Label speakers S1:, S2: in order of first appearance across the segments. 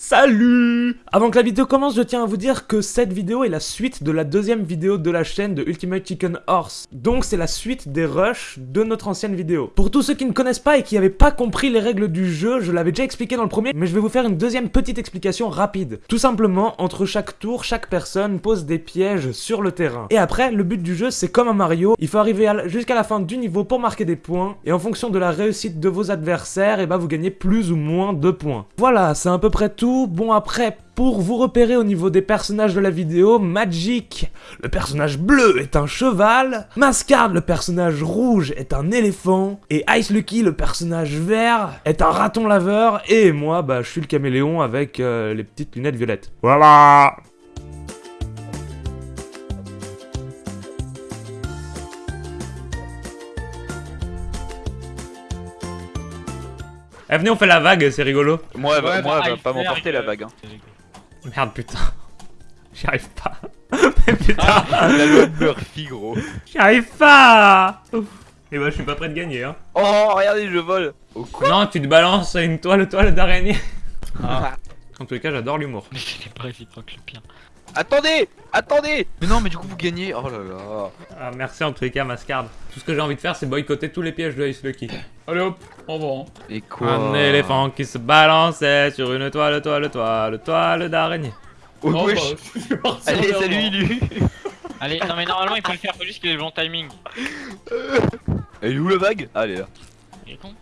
S1: Salut Avant que la vidéo commence, je tiens à vous dire que cette vidéo est la suite de la deuxième vidéo de la chaîne de Ultimate Chicken Horse. Donc c'est la suite des rushs de notre ancienne vidéo. Pour tous ceux qui ne connaissent pas et qui n'avaient pas compris les règles du jeu, je l'avais déjà expliqué dans le premier, mais je vais vous faire une deuxième petite explication rapide. Tout simplement, entre chaque tour, chaque personne pose des pièges sur le terrain. Et après, le but du jeu, c'est comme un Mario, il faut arriver jusqu'à la fin du niveau pour marquer des points, et en fonction de la réussite de vos adversaires, et bah vous gagnez plus ou moins de points. Voilà, c'est à peu près tout Bon après, pour vous repérer au niveau des personnages de la vidéo, Magic, le personnage bleu est un cheval, Mascard, le personnage rouge est un éléphant, et Ice Lucky, le personnage vert, est un raton laveur, et moi, bah, je suis le caméléon avec euh, les petites lunettes violettes. Voilà Eh venez on fait la vague, c'est rigolo.
S2: Moi,
S3: Ouais,
S2: moi elle va
S3: il
S2: pas m'emporter la
S3: que-
S2: vague. Hein.
S1: Merde putain. J'y arrive pas. Mais putain,
S2: la loi de Murphy, gros.
S1: j'y arrive pas Et bah je suis pas prêt de gagner hein.
S2: Oh, regardez, je vole.
S1: Non, tu te balances une toile, toile d'araignée.
S3: Ah.
S1: En tout cas, j'adore l'humour.
S3: Mais c'est pas réciproque le pire.
S2: Attendez, attendez. Mais non, mais du coup vous gagnez. Oh là là.
S1: Ah, merci en tous les cas, Mascard. Tout ce que j'ai envie de faire, c'est boycotter tous les pièges de Ice Lucky.
S3: Allez hop, au revoir.
S2: Et quoi
S1: Un éléphant qui se balançait sur une toile, toile, toile, toile d'araignée.
S2: Oh,
S3: Oh, bah,
S2: Allez, salut,
S3: avant.
S2: Lu.
S3: Allez, non mais normalement il faut le faire, faut juste qu'il ait le bon timing.
S2: Elle est où la vague? Elle est là.
S3: Il est con.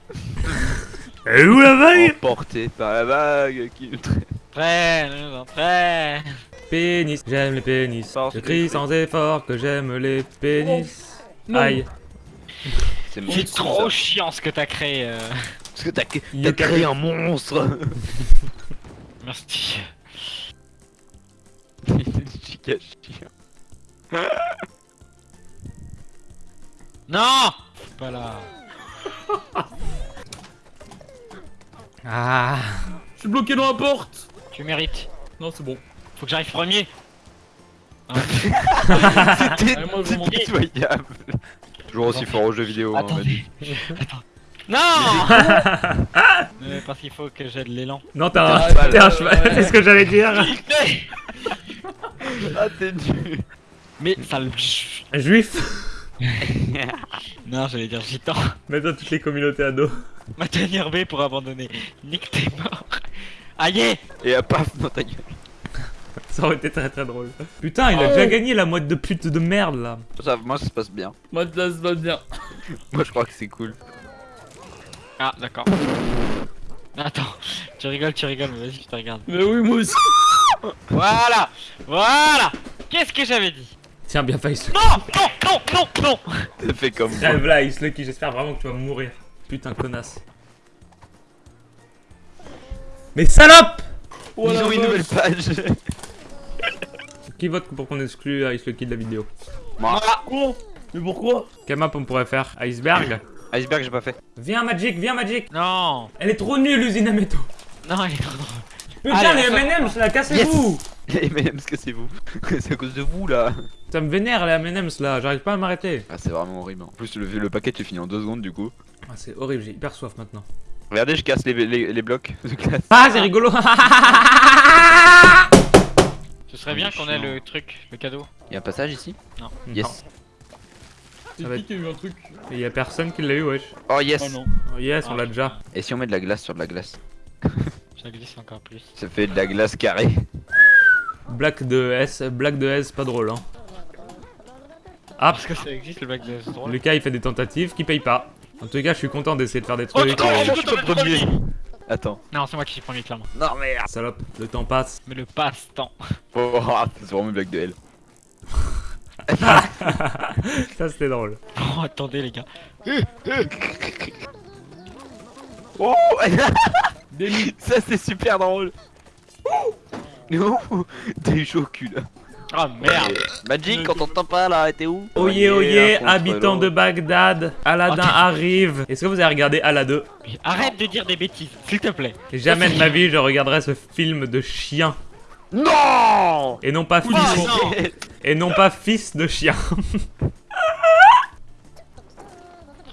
S1: Et où la vague?
S2: Emporté par la vague qui le traîne.
S3: Très, nous très.
S1: Pénis, j'aime les pénis. Je crie sans effort que j'aime les pénis.
S3: Non.
S1: Aïe.
S2: C'est
S3: trop chiant ce que t'as créé. euh.
S2: Parce que t'as créé un monstre.
S3: Merci. Non Pas là.
S1: Ah.
S4: Je suis bloqué dans la porte
S3: Tu mérites.
S4: Non, c'est bon.
S3: Faut que j'arrive premier.
S2: C'était pitoyable. Toujours aussi fort aux jeux vidéo. hein, on m'a dit.
S3: Non Euh, Parce qu'il faut que j'ai de l'élan.
S1: Non, t'es un, cheval, c'est ce que j'allais dire.
S2: Ah, t'es nul.
S3: Mais ça le.
S1: Juif.
S3: Non, j'allais dire gitan.
S1: Mets-toi toutes les communautés ados.
S3: Ma dernière B pour abandonner. Nick, t'es mort. Aïe
S2: Et à paf dans ta gueule.
S1: Ça aurait été très très drôle. Putain, il a
S4: Oh.
S1: déjà gagné la moite de pute de merde là.
S2: Ça, moi, ça se passe bien.
S4: Moi, ça se passe bien.
S2: Moi, je crois que c'est cool.
S3: Ah, d'accord. Attends, tu rigoles, tu rigoles, mais vas-y, je te regarde.
S4: Mais oui, moi aussi.
S3: Voilà Voilà Qu'est-ce que j'avais dit?
S1: Tiens, bien fait, Ice
S3: Non Non Non Non Non
S2: fait comme moi.
S1: Rêve là, Ice Lucky, j'espère vraiment que tu vas mourir. Putain, connasse. Mais salope
S4: Oh,
S2: Ils ont une nouvelle page.
S1: Qui vote pour qu'on exclue Ice Lucky de la vidéo
S2: Moi.
S4: Quoi Mais pourquoi?
S1: Quelle map on pourrait faire? Iceberg?
S2: Iceberg, j'ai pas fait.
S1: Viens Magic, viens Magic
S3: Non
S1: Elle est trop nulle l'usine à métaux
S3: Non, elle est trop drôle.
S1: Putain,
S3: Allez,
S1: les M&M's là, cassez-vous
S2: Les M&M's, que c'est à cause de vous là.
S1: Ça me vénère les M&M's là, j'arrive pas à m'arrêter.
S2: Ah, c'est vraiment horrible. En plus, le, le paquet, tu finis en deux secondes du coup.
S1: Ah, c'est horrible, j'ai hyper soif maintenant.
S2: Regardez, je casse les, les, les blocs de classe.
S1: Ah, c'est rigolo
S3: Ce serait bien qu'on ait le truc, le cadeau.
S2: Y'a un passage ici
S3: Non.
S2: Yes.
S4: C'est
S1: Ça va
S4: qui qui a eu un truc
S1: Et y a personne qui l'a eu, wesh.
S2: Oh yes
S4: Oh non.
S1: Oh, yes, on
S3: Ah,
S1: l'a déjà.
S2: Et si on met de la glace sur de la glace
S3: Ça glisse encore plus.
S2: Ça fait de la glace carrée.
S1: Black de S, Black de S, pas drôle hein. Ah,
S3: Parce que ça existe le bac de ce drôle.
S1: Lucas il fait des tentatives qui payent pas. En tout cas, je suis content d'essayer de faire des
S3: Oh,
S1: trucs.
S3: putain,
S1: et-
S3: je suis pas premier
S2: Attends.
S3: Non, c'est moi qui suis premier, clairement.
S2: Non merde
S1: Salope, le temps passe.
S3: Mais le passe-temps.
S2: Oh, ah, c'est vraiment une blague de L.
S1: Ça c'était drôle.
S3: Oh, attendez, les gars.
S2: Oh. Ça c'est super drôle Oh T'es chaud au cul là.
S3: Oh merde
S2: Magic, quand on t'entend pas là, t'es où
S1: Oyez, oyez,
S2: contre
S1: habitants de. Bagdad, Aladdin
S3: Ok.
S1: arrive. Est-ce que vous avez regardé Aladdin?
S3: Mais Arrête de dire des bêtises, s'il te plaît.
S1: Jamais de ma vie je regarderai ce film de chien.
S2: Non
S1: Et non pas
S3: Oh,
S1: fils,
S3: non.
S1: et non pas fils de chien.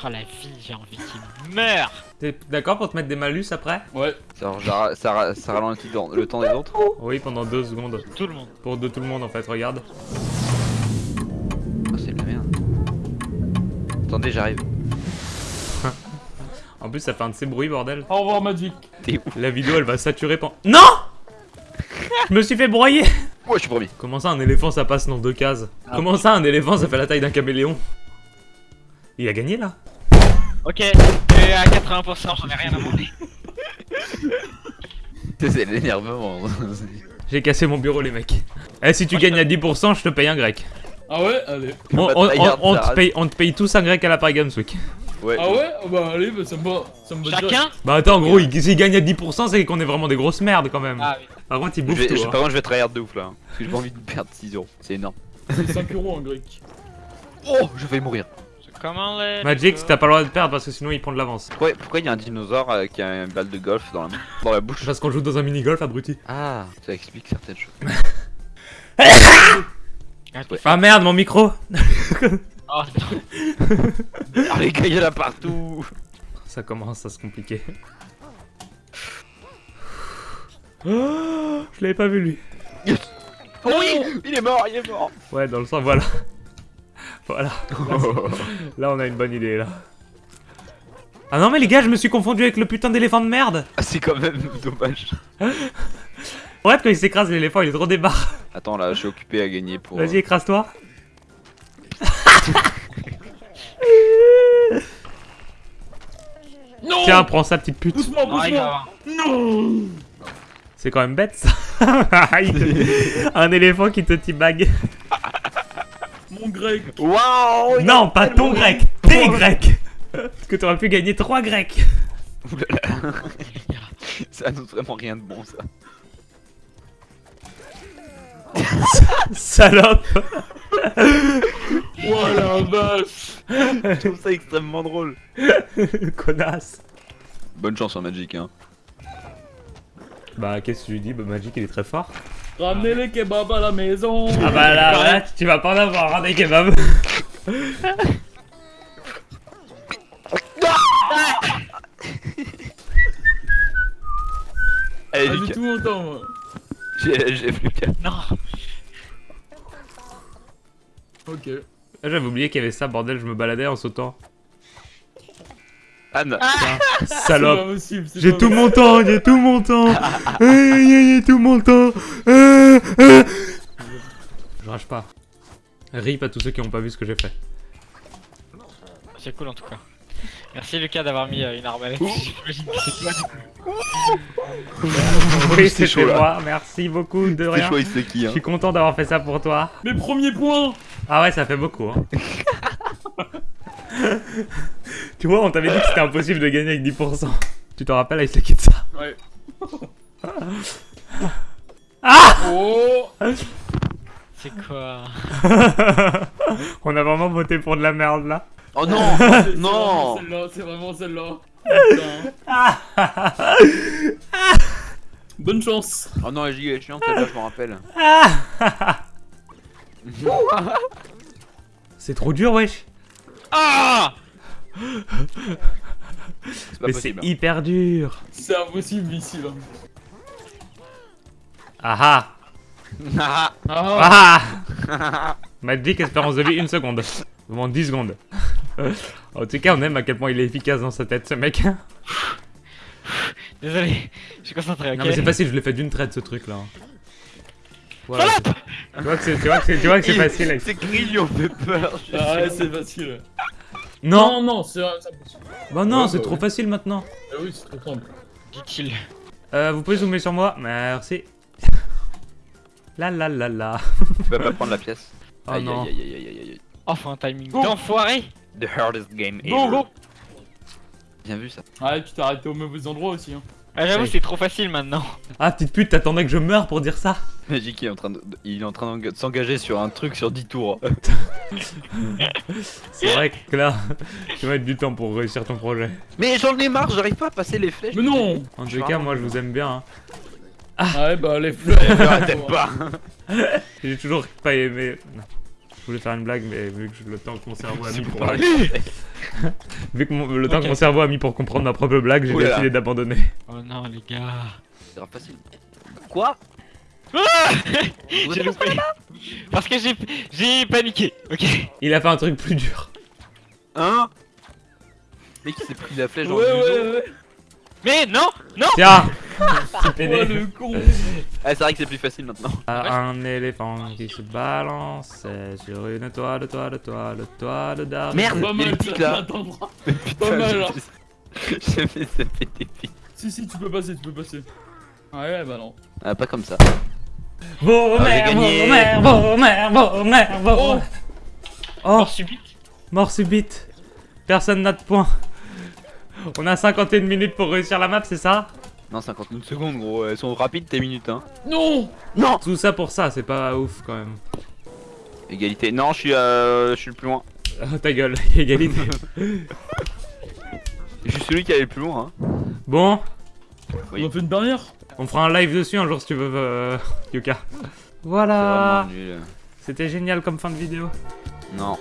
S3: Oh la vie, j'ai envie qu'il meure
S1: T'es d'accord pour te mettre des malus après?
S4: Ouais.
S2: Ça, ça, ça, ra- ça ralentit le temps des autres.
S1: Oui, pendant deux secondes.
S3: Tout le monde.
S1: Pour de tout le monde en fait, regarde.
S2: Oh, c'est de la merde. Attendez, j'arrive.
S1: En plus, ça fait un de ces bruits, bordel.
S4: Au revoir Magic.
S2: T'es où
S1: La vidéo, elle va saturer pendant... Non Je me suis fait broyer
S2: Ouais, je suis premier.
S1: Comment ça, un éléphant, ça passe dans deux cases? Comment ça, un éléphant, ça fait la taille d'un caméléon? Il a gagné, là
S3: Ok, et à 80%, j'en ai rien à demander.
S2: C'est l'énervement.
S1: J'ai cassé mon bureau, les mecs. Eh, si tu gagnes à 10%, je te paye un grec.
S4: Ah ouais Allez.
S1: On,
S2: bah,
S1: on- te paye, on te paye tous un grec à la Paris Games Week.
S2: Ouais.
S4: Ah ouais? Ah Bah allez, bah ça me va. Ça me va direct.
S3: Chacun
S1: Bah attends, gros, il- s'il gagne à 10%, c'est qu'on est vraiment des grosses merdes quand même.
S3: Ah oui.
S1: Par contre, il
S2: Je
S1: bouffe
S2: vais,
S1: tout.
S2: je-
S1: hein.
S2: par contre, je vais tryhard de ouf là. hein, Parce que j'ai pas envie de perdre 6 euros. C'est énorme.
S4: C'est 5 euros en grec.
S2: Oh, je vais mourir.
S3: Comment les.
S1: Magic, t'as pas le droit de perdre parce que sinon il prend de l'avance.
S2: Pourquoi pourquoi il y a un dinosaure euh, qui a une balle de golf dans la, main- dans la bouche?
S1: Parce qu'on joue dans un mini-golf, abruti.
S2: Ah, ça explique certaines choses.
S1: Ah merde, mon micro
S3: Oh non.
S2: Ah, les gars, il y en a partout
S1: Ça commence à se compliquer. Oh, je l'avais pas vu lui.
S2: Oh oui Il est mort, il est mort
S1: Ouais, dans le sens, voilà. Voilà. Là, on a une bonne idée, là. Ah non, mais les gars, je me suis confondu avec le putain d'éléphant de merde.
S2: Ah, c'est quand même dommage.
S1: Ouais, quand il s'écrase, l'éléphant, il est trop débarre.
S2: Attends, là, je suis occupé à gagner pour...
S1: Vas-y, écrase-toi.
S4: Non
S1: Tiens, prends ça, petite pute.
S4: Doucement, doucement. Non
S1: C'est quand même bête, ça. Un éléphant qui te teabag.
S4: Mon grec
S2: Waouh
S1: Non, pas ton grec, tes grecs. Parce que t'aurais pu gagner 3 grecs.
S2: Oulala. Ça annonce vraiment rien de bon, ça.
S1: Salope.
S4: Oh la vache
S2: Je trouve ça extrêmement drôle.
S1: Connasse.
S2: Bonne chance en Magic, hein.
S1: Bah, qu'est-ce que tu lui dis? Bah, Magic, il est très fort.
S4: Ramenez les kebabs à la maison
S1: Ah bah là, là, tu vas pas en avoir un des kebabs.
S2: Allez,
S4: Ah, j'ai
S2: Lucas,
S4: tout mon temps moi
S2: j'ai plus qu'à.
S3: Non.
S4: Ok.
S1: Ah, J'avais oublié qu'il y avait ça, bordel, je me baladais en sautant.
S2: Anne
S4: pas
S1: Salope. J'ai tout mon temps, j'ai tout mon temps. J'ai tout mon temps. Je rage pas. Rip à tous ceux qui ont pas vu ce que j'ai fait.
S3: C'est cool en tout cas. Merci Lucas d'avoir mis euh, une arbalète. J'imagine que c'est toi du coup.
S1: Oui,
S2: c'est
S1: c'était
S2: chaud, là.
S1: moi. Merci beaucoup de
S2: C'est
S1: rien.
S2: qui,
S1: Je
S2: hein.
S1: suis content d'avoir fait ça pour toi.
S4: Mes premiers points
S1: Ah ouais, ça fait beaucoup. Hein. tu vois, on t'avait dit que c'était impossible de gagner avec 10%. Tu t'en rappelles avec la de ça?
S4: Ouais.
S1: Ah
S4: Oh
S3: C'est quoi
S1: On a vraiment voté pour de la merde là.
S2: Oh non
S4: C'est-
S2: Non
S4: C'est vraiment celle-là, c'est vraiment celle-là. Putain. Bonne chance
S2: Oh non, la giga est chiante, celle-là, je m'en rappelle.
S1: C'est trop dur, wesh.
S3: Ah
S2: C'est pas
S1: Mais c'est
S2: possible.
S1: hyper dur.
S4: C'est impossible ici là.
S1: Ah
S2: Ah,
S1: ah
S4: Ah,
S1: Ah Magic espérance de vie, une seconde. Vraiment 10 secondes. en tout cas, on aime à quel point il est efficace dans sa tête, ce mec.
S3: Désolé, je suis concentré, ok
S1: Non, mais c'est facile, je l'ai fait d'une traite ce truc là. Voilà. Tu vois que c'est c'est- c'est facile. avec-
S2: Ces grilles lui ont fait peur.
S4: ah ouais, c'est facile.
S1: Non
S4: non, non, c'est c'est impossible.
S1: Bah non,
S4: Ouais,
S1: c'est
S4: bah
S1: trop facile maintenant.
S4: Ah oui, c'est trop simple.
S3: Dit-il.
S1: Euh, vous pouvez zoomer sur moi Merci. La la la la.
S2: Tu vas pas prendre la pièce.
S1: Oh
S2: Aïe,
S1: non.
S2: aïe, aïe, aïe, aïe, aïe, aïe.
S3: Enfin, un timing
S4: Go.
S3: d'enfoiré
S2: The hardest game ever.
S3: Go, go
S2: Bien vu ça.
S4: Ouais, tu t'es arrêté au mauvais endroit aussi. Hein.
S3: Ah, j'avoue,
S1: Oui.
S3: c'est trop facile maintenant.
S1: Ah, petite pute, t'attendais que je meure pour dire ça
S2: Magic il est en train de, il est en train de s'engager sur un truc sur 10 tours.
S1: C'est vrai que là, tu vas mettre du temps pour réussir ton projet.
S2: Mais j'en ai marre, j'arrive pas à passer les flèches.
S4: Mais non
S1: En tout cas, moi je vous aime bien. hein.
S4: Ah ouais, bah les fleurs.
S2: T'aimes pas.
S1: J'ai toujours pas aimé. Non. Je voulais faire une blague, mais vu que le temps que mon cerveau a mis pour
S2: Pour
S1: parler. Vu que mon- le temps que mon cerveau a mis pour comprendre ma propre blague, j'ai
S2: Oh
S1: décidé d'abandonner.
S3: Oh non, les gars.
S2: C'est facile. Quoi?
S3: J'ai loupé. Parce que j'ai j'ai paniqué. Ok.
S1: Il a fait un truc plus dur.
S2: Hein? Mec, il s'est pris la flèche
S4: Ouais,
S2: le museau.
S4: ouais, ouais.
S3: Mais non, non.
S1: Tiens C'est
S4: Oh, le con.
S2: Ah, c'est vrai que c'est plus facile maintenant.
S1: Un éléphant qui se balançait sur une toile, toile, toile, toile d'arbre.
S2: Merde.
S4: Pas mal,
S2: là. Putain,
S4: mal,
S2: j'ai
S4: là.
S2: fait- J'ai fait ça péter vite.
S4: Si, si, tu peux passer, tu peux passer. Ouais, bah non.
S2: Ah, pas comme ça.
S1: Vos
S2: Ah, j'ai
S1: mères,
S2: gagné.
S1: vos mères, vos mères, vos mères, vos
S4: Oh.
S1: mères. Oh,
S3: Mort subite.
S1: mort subite. Personne n'a de points. On a 51 minutes pour réussir la map, c'est ça
S2: Non, 51 secondes, gros. Elles sont rapides tes minutes, hein.
S4: Non
S2: Non
S1: Tout ça pour ça, c'est pas ouf quand même.
S2: Égalité. Non, je suis, euh, je suis le plus loin.
S1: Oh, ta gueule, égalité.
S2: Je suis celui qui allait le plus loin, hein.
S1: Bon,
S2: Oui.
S4: On a fait une dernière
S1: on fera un live dessus un jour si tu veux, euh, Yuka. Voilà. C'était génial comme fin de vidéo.
S2: Non.